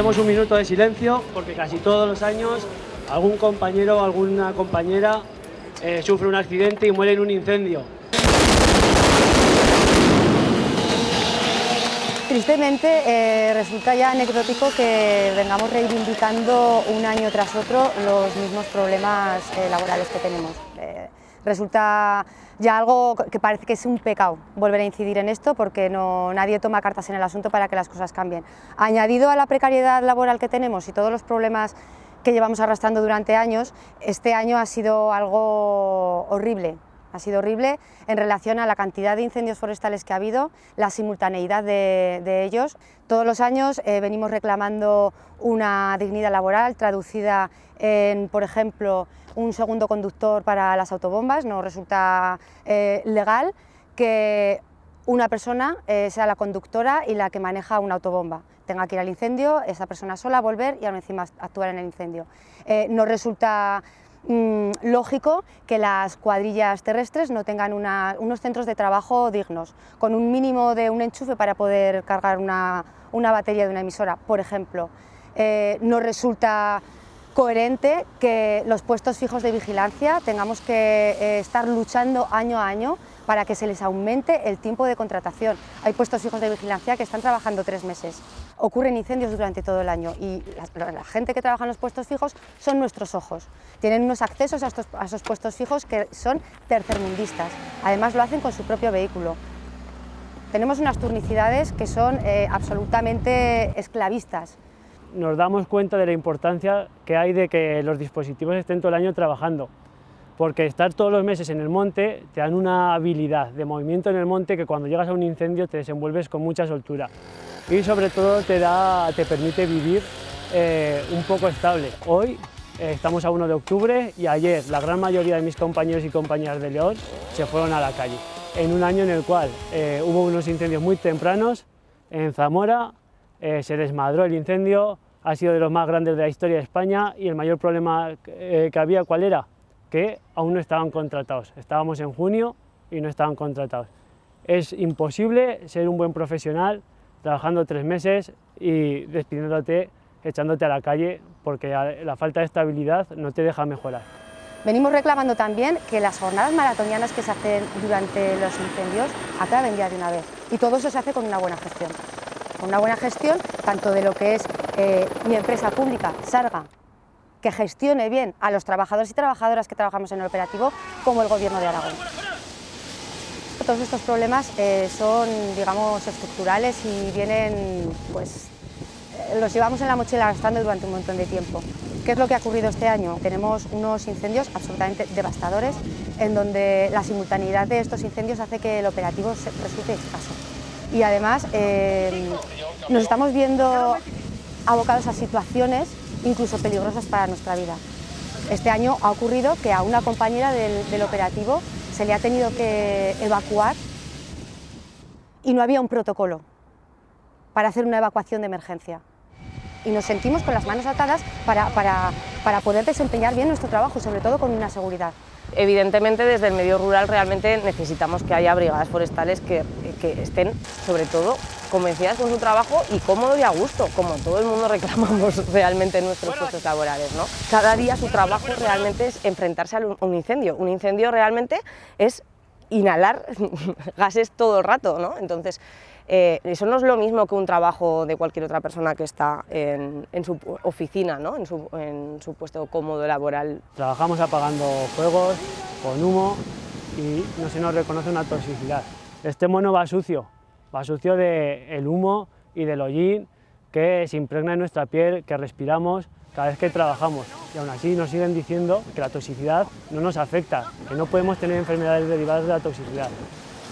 Haremos un minuto de silencio porque casi todos los años algún compañero o alguna compañera eh, sufre un accidente y muere en un incendio. Tristemente eh, resulta ya anecdótico que vengamos reivindicando un año tras otro los mismos problemas eh, laborales que tenemos. Resulta ya algo que parece que es un pecado volver a incidir en esto porque no, nadie toma cartas en el asunto para que las cosas cambien. Añadido a la precariedad laboral que tenemos y todos los problemas que llevamos arrastrando durante años, este año ha sido algo horrible, ha sido horrible en relación a la cantidad de incendios forestales que ha habido, la simultaneidad de, ellos. Todos los años eh, venimos reclamando una dignidad laboral traducida en, por ejemplo, un segundo conductor para las autobombas. No resulta eh, legal que una persona eh, sea la conductora y la que maneja una autobomba. Tenga que ir al incendio, esa persona sola volver y aún encima actuar en el incendio. no resulta Mm, lógico que las cuadrillas terrestres no tengan unos centros de trabajo dignos, con un mínimo de un enchufe para poder cargar una, batería de una emisora, por ejemplo. Eh, no resulta coherente que los puestos fijos de vigilancia tengamos que eh, estar luchando año a año para que se les aumente el tiempo de contratación. Hay puestos fijos de vigilancia que están trabajando tres meses. Ocurren incendios durante todo el año y la, gente que trabaja en los puestos fijos son nuestros ojos. Tienen unos accesos a, estos, a esos puestos fijos que son tercermundistas. Además lo hacen con su propio vehículo. Tenemos unas turnicidades que son eh, absolutamente esclavistas nos damos cuenta de la importancia que hay de que los dispositivos estén todo el año trabajando, porque estar todos los meses en el monte te dan una habilidad de movimiento en el monte que cuando llegas a un incendio te desenvuelves con mucha soltura y sobre todo te, da, te permite vivir eh, un poco estable. Hoy eh, estamos a 1 de octubre y ayer la gran mayoría de mis compañeros y compañeras de León se fueron a la calle, en un año en el cual eh, hubo unos incendios muy tempranos en Zamora, eh, se desmadró el incendio, ha sido de los más grandes de la historia de España y el mayor problema eh, que había, ¿cuál era? Que aún no estaban contratados. Estábamos en junio y no estaban contratados. Es imposible ser un buen profesional trabajando tres meses y despidiéndote, echándote a la calle, porque la falta de estabilidad no te deja mejorar. Venimos reclamando también que las jornadas maratonianas que se hacen durante los incendios acaben ya de una vez y todo eso se hace con una buena gestión una buena gestión tanto de lo que es eh, mi empresa pública, Sarga, que gestione bien a los trabajadores y trabajadoras que trabajamos en el operativo, como el Gobierno de Aragón. Todos estos problemas eh, son, digamos, estructurales y vienen, pues, eh, los llevamos en la mochila arrastrando durante un montón de tiempo. ¿Qué es lo que ha ocurrido este año? Tenemos unos incendios absolutamente devastadores, en donde la simultaneidad de estos incendios hace que el operativo resulte escaso y además eh, nos estamos viendo abocados a situaciones incluso peligrosas para nuestra vida. Este año ha ocurrido que a una compañera del, operativo se le ha tenido que evacuar y no había un protocolo para hacer una evacuación de emergencia. Y nos sentimos con las manos atadas para, para poder desempeñar bien nuestro trabajo, sobre todo con una seguridad. Evidentemente desde el medio rural realmente necesitamos que haya brigadas forestales que, estén sobre todo convencidas con su trabajo y cómodo y a gusto, como todo el mundo reclamamos realmente en nuestros puestos laborales. ¿no? Cada día su trabajo realmente es enfrentarse a un incendio. Un incendio realmente es inhalar gases todo el rato, ¿no? Entonces, eh, eso no es lo mismo que un trabajo de cualquier otra persona que está en, su oficina, ¿no? en, su, en su puesto cómodo laboral. Trabajamos apagando fuegos, con humo y no se nos reconoce una toxicidad. Este mono va sucio, va sucio del humo y del hollín que se impregna en nuestra piel, que respiramos cada vez que trabajamos y aún así nos siguen diciendo que la toxicidad no nos afecta, que no podemos tener enfermedades derivadas de la toxicidad.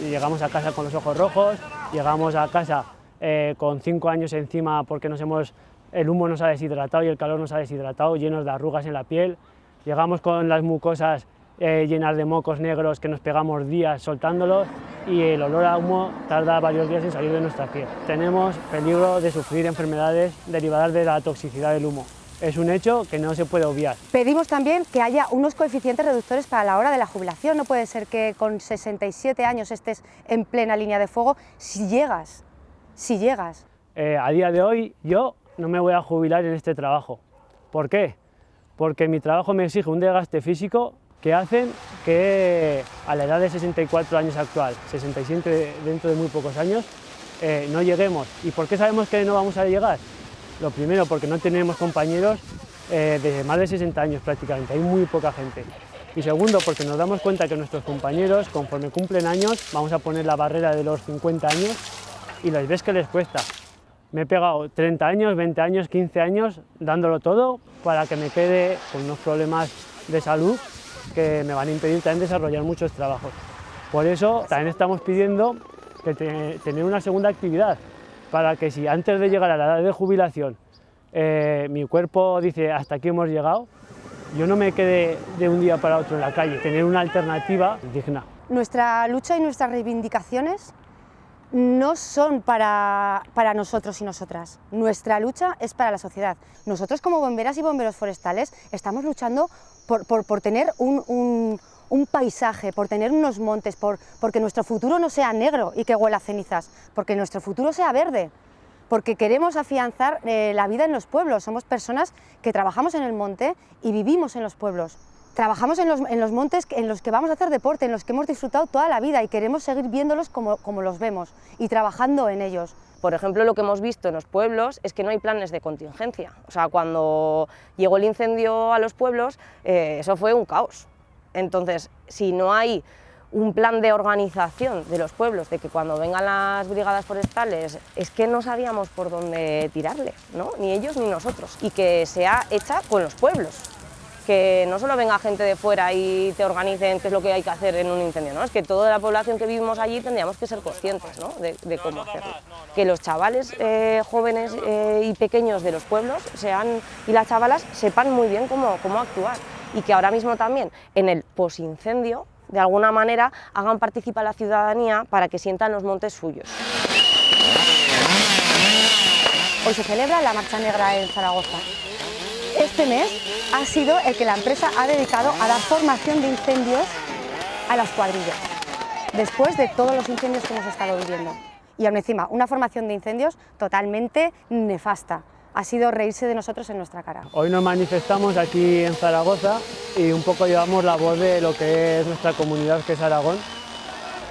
Y llegamos a casa con los ojos rojos, llegamos a casa eh, con cinco años encima porque nos hemos, el humo nos ha deshidratado y el calor nos ha deshidratado, llenos de arrugas en la piel, llegamos con las mucosas eh, llenas de mocos negros que nos pegamos días soltándolos y el olor a humo tarda varios días en salir de nuestra piel. Tenemos peligro de sufrir enfermedades derivadas de la toxicidad del humo. Es un hecho que no se puede obviar. Pedimos también que haya unos coeficientes reductores para la hora de la jubilación. No puede ser que con 67 años estés en plena línea de fuego si llegas, si llegas. Eh, a día de hoy yo no me voy a jubilar en este trabajo. ¿Por qué? Porque mi trabajo me exige un desgaste físico que hacen que a la edad de 64 años actual, 67 dentro de muy pocos años, eh, no lleguemos. ¿Y por qué sabemos que no vamos a llegar? Lo primero, porque no tenemos compañeros eh, de más de 60 años prácticamente, hay muy poca gente. Y segundo, porque nos damos cuenta que nuestros compañeros, conforme cumplen años, vamos a poner la barrera de los 50 años y les ves que les cuesta. Me he pegado 30 años, 20 años, 15 años dándolo todo para que me quede con unos problemas de salud que me van a impedir también desarrollar muchos trabajos. Por eso también estamos pidiendo que tener una segunda actividad para que si antes de llegar a la edad de jubilación eh, mi cuerpo dice hasta aquí hemos llegado, yo no me quede de un día para otro en la calle, tener una alternativa digna. Nuestra lucha y nuestras reivindicaciones no son para, para, nosotros y nosotras. Nuestra lucha es para la sociedad. Nosotros como bomberas y bomberos forestales estamos luchando por, por, tener un, un, un, paisaje, por tener unos montes, por, porque nuestro futuro no sea negro y que huela a cenizas, porque nuestro futuro sea verde, porque queremos afianzar eh, la vida en los pueblos. Somos personas que trabajamos en el monte y vivimos en los pueblos. Trabajamos en los, montes en los que vamos a hacer deporte, en los que hemos disfrutado toda la vida y queremos seguir viéndolos como, los vemos y trabajando en ellos. Por ejemplo, lo que hemos visto en los pueblos es que no hay planes de contingencia. O sea, cuando llegó el incendio a los pueblos, eh, eso fue un caos. Entonces, si no hay un plan de organización de los pueblos, de que cuando vengan las brigadas forestales, es que no sabíamos por dónde tirarle, ¿no? ni ellos ni nosotros, y que sea hecha con los pueblos que no solo venga gente de fuera y te organicen qué es lo que hay que hacer en un incendio, ¿no? es que toda la población que vivimos allí tendríamos que ser conscientes ¿no? de, de, cómo hacerlo. Que los chavales eh, jóvenes eh, y pequeños de los pueblos sean, y las chavalas sepan muy bien cómo, cómo actuar y que ahora mismo también en el posincendio de alguna manera hagan participar a la ciudadanía para que sientan los montes suyos. Hoy se celebra la Marcha Negra en Zaragoza este mes ha sido el que la empresa ha dedicado a dar formación de incendios a las cuadrillas, después de todos los incendios que hemos estado viviendo. Y aún encima, una formación de incendios totalmente nefasta. Ha sido reírse de nosotros en nuestra cara. Hoy nos manifestamos aquí en Zaragoza y un poco llevamos la voz de lo que es nuestra comunidad, que es Aragón,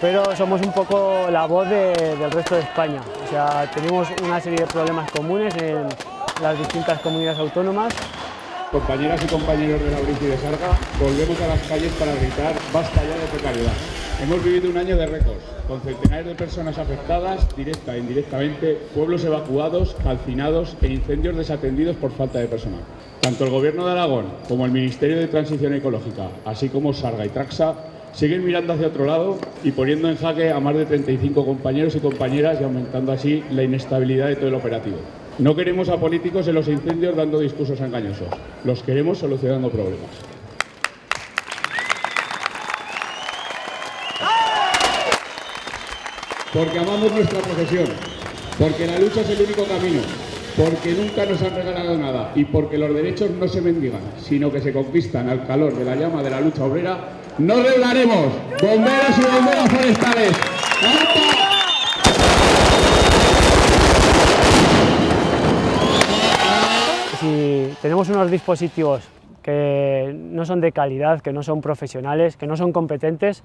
pero somos un poco la voz de, del resto de España. O sea, tenemos una serie de problemas comunes en las distintas comunidades autónomas compañeras y compañeros de la y de Sarga, volvemos a las calles para gritar basta ya de precariedad. Hemos vivido un año de récords, con centenares de personas afectadas, directa e indirectamente, pueblos evacuados, calcinados e incendios desatendidos por falta de personal. Tanto el Gobierno de Aragón como el Ministerio de Transición Ecológica, así como Sarga y Traxa, siguen mirando hacia otro lado y poniendo en jaque a más de 35 compañeros y compañeras y aumentando así la inestabilidad de todo el operativo. No queremos a políticos en los incendios dando discursos engañosos, los queremos solucionando problemas. Porque amamos nuestra profesión, porque la lucha es el único camino, porque nunca nos han regalado nada y porque los derechos no se mendigan, sino que se conquistan al calor de la llama de la lucha obrera, no doblaremos, bomberos y bomberas forestales. Tenemos unos dispositivos que no son de calidad, que no son profesionales, que no son competentes,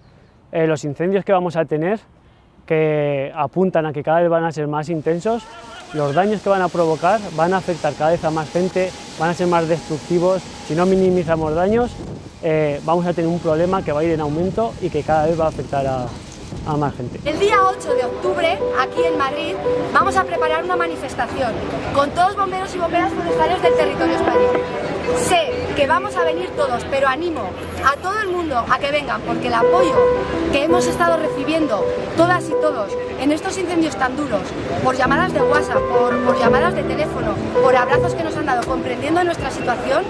eh, los incendios que vamos a tener, que apuntan a que cada vez van a ser más intensos, los daños que van a provocar van a afectar cada vez a más gente, van a ser más destructivos, si no minimizamos daños, eh, vamos a tener un problema que va a ir en aumento y que cada vez va a afectar a, El día 8 de octubre, aquí en Madrid, vamos a preparar una manifestación con todos bomberos y bomberas forestales del territorio español. Sé que vamos a venir todos, pero animo a todo el mundo a que vengan, porque el apoyo que hemos estado recibiendo todas y todos en estos incendios tan duros, por llamadas de WhatsApp, por, por llamadas de teléfono, por abrazos que nos han dado comprendiendo nuestra situación,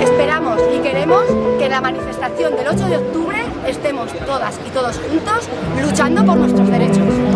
esperamos y queremos que la manifestación del 8 de octubre estemos todas y todos juntos luchando por nuestros derechos.